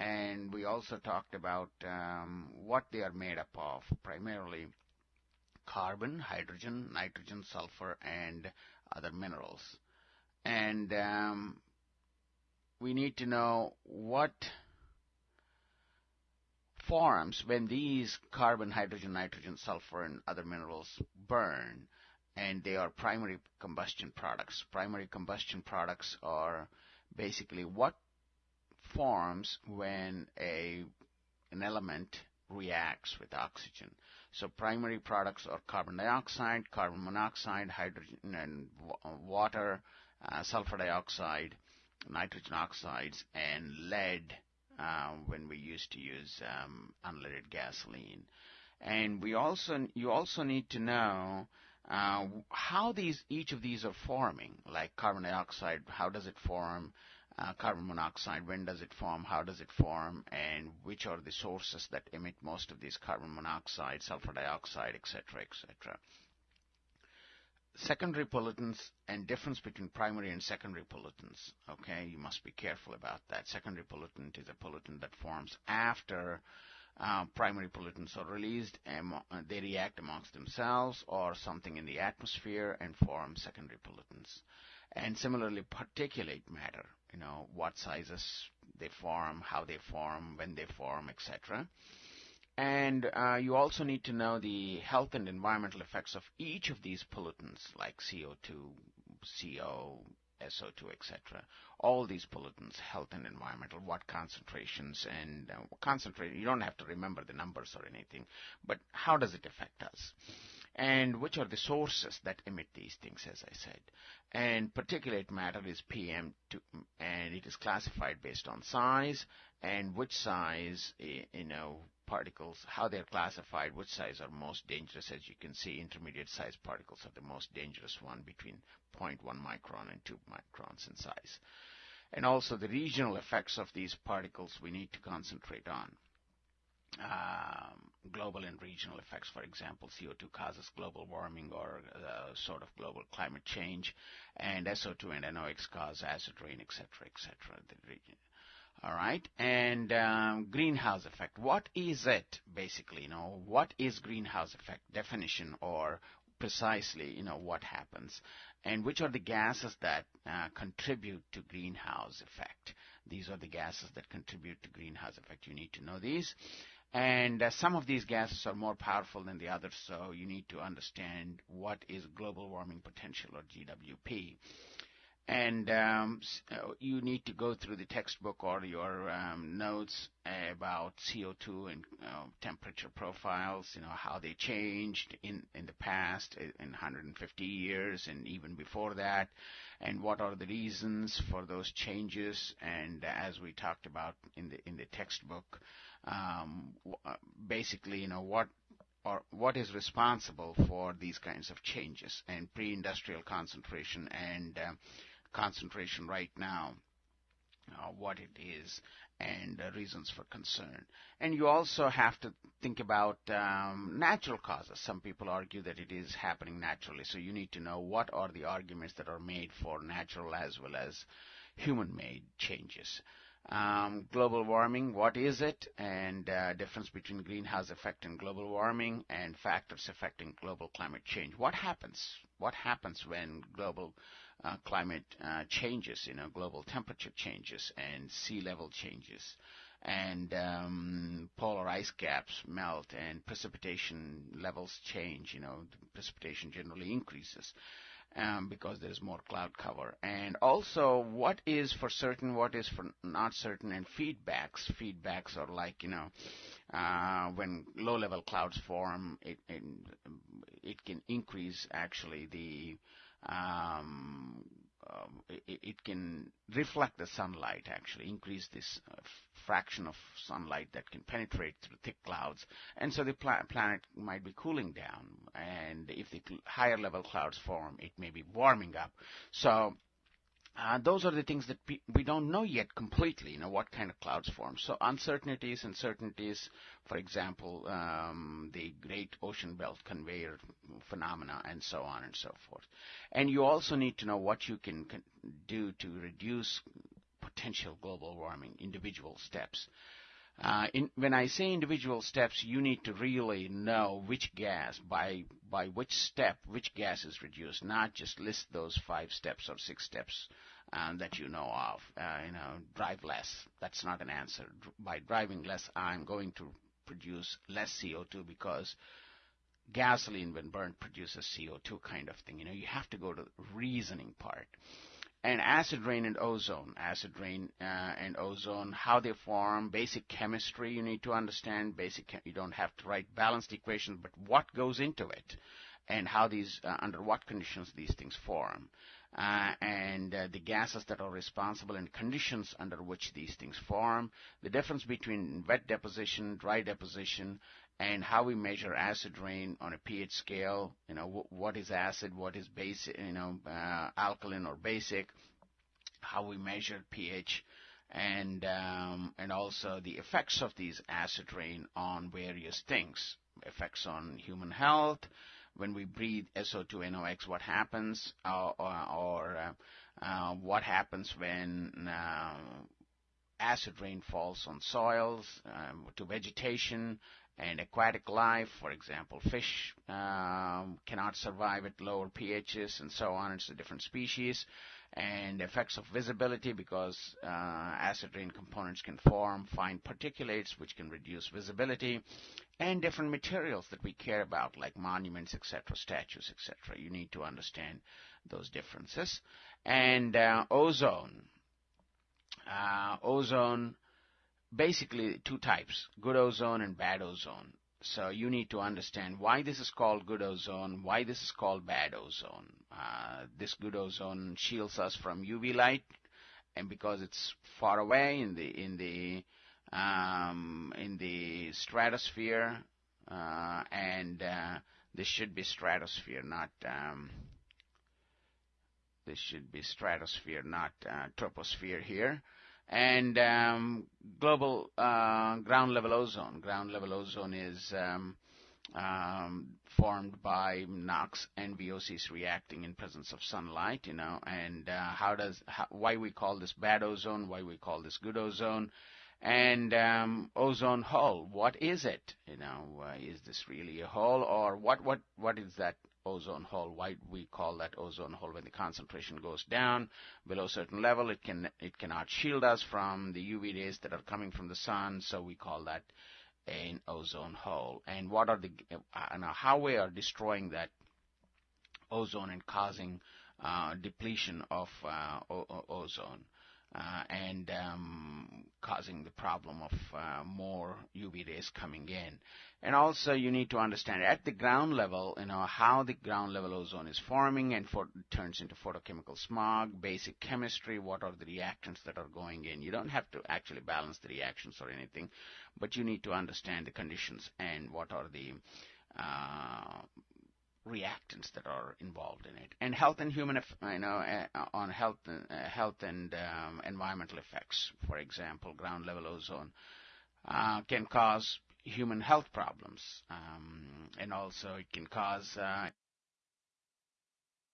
and we also talked about um, what they are made up of, primarily carbon, hydrogen, nitrogen, sulfur, and other minerals. And um, we need to know what forms when these carbon, hydrogen, nitrogen, sulfur, and other minerals burn, and they are primary combustion products. Primary combustion products are basically what forms when a an element reacts with oxygen. So primary products are carbon dioxide, carbon monoxide, hydrogen and water, uh, sulfur dioxide, nitrogen oxides, and lead uh, when we used to use um, unleaded gasoline. And we also you also need to know uh, how these each of these are forming, like carbon dioxide. How does it form? Uh, carbon monoxide, when does it form, how does it form, and which are the sources that emit most of these carbon monoxide, sulfur dioxide, etc., etc. Secondary pollutants and difference between primary and secondary pollutants. Okay, you must be careful about that. Secondary pollutant is a pollutant that forms after uh, primary pollutants are released and uh, they react amongst themselves or something in the atmosphere and form secondary pollutants. And similarly, particulate matter, you know, what sizes they form, how they form, when they form, etc. And uh, you also need to know the health and environmental effects of each of these pollutants, like CO2, CO, SO2, etc. All these pollutants, health and environmental, what concentrations and uh, concentrate. You don't have to remember the numbers or anything, but how does it affect us? And which are the sources that emit these things, as I said. And particulate matter is PM2, and it is classified based on size and which size, you know, particles, how they're classified, which size are most dangerous. As you can see, intermediate size particles are the most dangerous one between 0.1 micron and 2 microns in size. And also the regional effects of these particles we need to concentrate on. Um, global and regional effects, for example, CO2 causes global warming or uh, sort of global climate change, and SO2 and NOx cause acid rain, etc., etc. All right, and um, greenhouse effect. What is it basically? You know, what is greenhouse effect definition or precisely, you know, what happens and which are the gases that uh, contribute to greenhouse effect. These are the gases that contribute to greenhouse effect. You need to know these. And uh, some of these gases are more powerful than the others, so you need to understand what is global warming potential or GWP and um, uh, you need to go through the textbook or your um, notes about CO2 and uh, temperature profiles, you know, how they changed in, in the past, in 150 years and even before that, and what are the reasons for those changes. And as we talked about in the, in the textbook, um, uh, basically, you know, what or what is responsible for these kinds of changes and pre-industrial concentration and uh, concentration right now, uh, what it is, and uh, reasons for concern. And you also have to think about um, natural causes. Some people argue that it is happening naturally, so you need to know what are the arguments that are made for natural as well as human-made changes. Um, global warming, what is it, and uh, difference between greenhouse effect and global warming, and factors affecting global climate change. What happens? What happens when global uh, climate uh, changes? You know, global temperature changes and sea level changes, and um, polar ice caps melt and precipitation levels change. You know, precipitation generally increases um, because there is more cloud cover. And also, what is for certain, what is for not certain, and feedbacks. Feedbacks are like, you know, uh, when low-level clouds form, it, it, it can increase actually the um, um, it, it, can reflect the sunlight actually increase this uh, fraction of sunlight that can penetrate through thick clouds. And so the pla- planet might be cooling down and if the higher level clouds form it may be warming up. So uh, those are the things that pe- we don't know yet completely, you know, what kind of clouds form. So uncertainties and certainties, for example, um, the Great Ocean Belt Conveyor phenomena and so on and so forth. And you also need to know what you can con- do to reduce potential global warming, individual steps. Uh, in, when I say individual steps, you need to really know which gas, by by which step, which gas is reduced, not just list those five steps or six steps um, that you know of. Uh, you know, drive less. That's not an answer. By driving less, I'm going to produce less CO2 because gasoline, when burned, produces CO2 kind of thing. You know, you have to go to the reasoning part and acid rain and ozone. Acid rain uh, and ozone, how they form, basic chemistry you need to understand. Basic, you don't have to write balanced equations, but what goes into it, and how these, uh, under what conditions these things form, uh, and uh, the gases that are responsible and conditions under which these things form. The difference between wet deposition, dry deposition, and how we measure acid rain on a pH scale. You know, what is acid, what is basic, you know, uh, alkaline or basic, how we measure pH, and um, and also the effects of these acid rain on various things, effects on human health. When we breathe SO2NOx, what happens, uh, or, or uh, uh, what happens when uh, acid rain falls on soils, um, to vegetation, and aquatic life, for example, fish um, cannot survive at lower pHs and so on. It's a different species. And effects of visibility because uh, acid rain components can form fine particulates which can reduce visibility and different materials that we care about like monuments, etc., statues, etc. You need to understand those differences. And uh, ozone. Uh, ozone basically two types, good ozone and bad ozone. So you need to understand why this is called good ozone, why this is called bad ozone. Uh, this good ozone shields us from UV light, and because it's far away in the in the um, in the stratosphere, uh, and uh, this should be stratosphere, not um, this should be stratosphere, not uh, troposphere here and um, global uh, ground level ozone. Ground level ozone is um, um, formed by NOx and VOCs reacting in presence of sunlight, you know, and uh, how does how, why we call this bad ozone, why we call this good ozone, and um, ozone hole. What is it? You know, uh, is this really a hole, or what? What? What is that ozone hole. Why we call that ozone hole when the concentration goes down below a certain level, it can it cannot shield us from the UV rays that are coming from the sun, so we call that an ozone hole. And what are the uh, now how we are destroying that ozone and causing uh, depletion of uh, ozone? Uh, and um, causing the problem of uh, more UV rays coming in. And also you need to understand at the ground level, you know, how the ground level ozone is forming and for, turns into photochemical smog, basic chemistry, what are the reactions that are going in. You don't have to actually balance the reactions or anything, but you need to understand the conditions and what are the uh, reactants that are involved in it, and health and human, you know, uh, on health, uh, health and um, environmental effects. For example, ground level ozone uh, can cause human health problems, um, and also it can cause uh,